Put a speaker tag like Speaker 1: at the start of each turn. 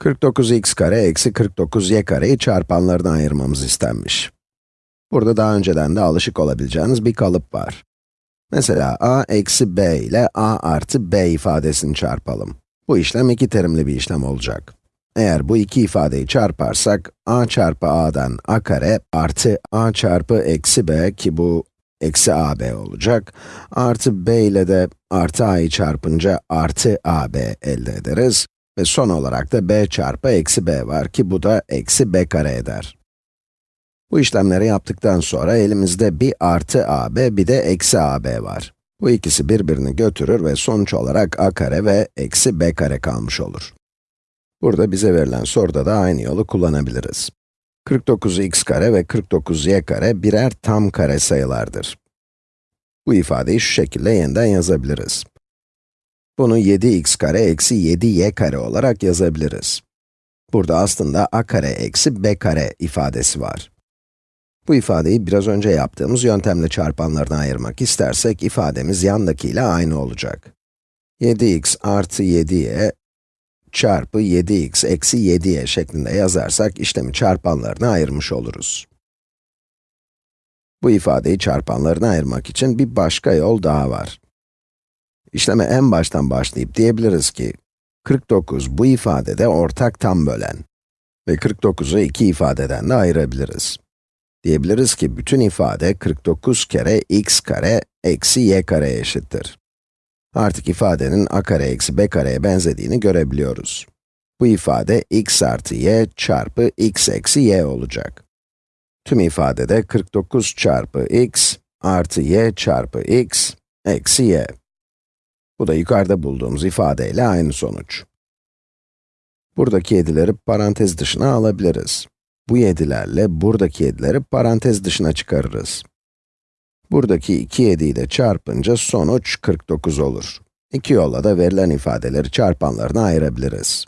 Speaker 1: 49x kare eksi 49y kareyi çarpanlarına ayırmamız istenmiş. Burada daha önceden de alışık olabileceğiniz bir kalıp var. Mesela a eksi b ile a artı b ifadesini çarpalım. Bu işlem iki terimli bir işlem olacak. Eğer bu iki ifadeyi çarparsak, a çarpı a'dan a kare artı a çarpı eksi b ki bu eksi ab olacak, artı b ile de artı a'yı çarpınca artı ab elde ederiz. Ve son olarak da b çarpı eksi b var ki bu da eksi b kare eder. Bu işlemleri yaptıktan sonra elimizde bir artı ab bir de eksi ab var. Bu ikisi birbirini götürür ve sonuç olarak a kare ve eksi b kare kalmış olur. Burada bize verilen soruda da aynı yolu kullanabiliriz. 49x kare ve 49y kare birer tam kare sayılardır. Bu ifadeyi şu şekilde yeniden yazabiliriz. Bunu 7x kare eksi 7y kare olarak yazabiliriz. Burada aslında a kare eksi b kare ifadesi var. Bu ifadeyi biraz önce yaptığımız yöntemle çarpanlarına ayırmak istersek, ifademiz yandakiyle aynı olacak. 7x artı 7y çarpı 7x eksi 7y şeklinde yazarsak, işlemi çarpanlarına ayırmış oluruz. Bu ifadeyi çarpanlarına ayırmak için bir başka yol daha var. İşleme en baştan başlayıp diyebiliriz ki, 49 bu ifadede ortak tam bölen ve 49'u iki ifadeden de ayırabiliriz. Diyebiliriz ki bütün ifade 49 kere x kare eksi y kare eşittir. Artık ifadenin a kare eksi b kareye benzediğini görebiliyoruz. Bu ifade x artı y çarpı x eksi y olacak. Tüm ifadede 49 çarpı x artı y çarpı x eksi y. Bu da yukarıda bulduğumuz ifadeyle aynı sonuç. Buradaki 7'leri parantez dışına alabiliriz. Bu 7'lerle buradaki 7'leri parantez dışına çıkarırız. Buradaki 2 7'yi de çarpınca sonuç 49 olur. İki yolla da verilen ifadeleri çarpanlarına ayırabiliriz.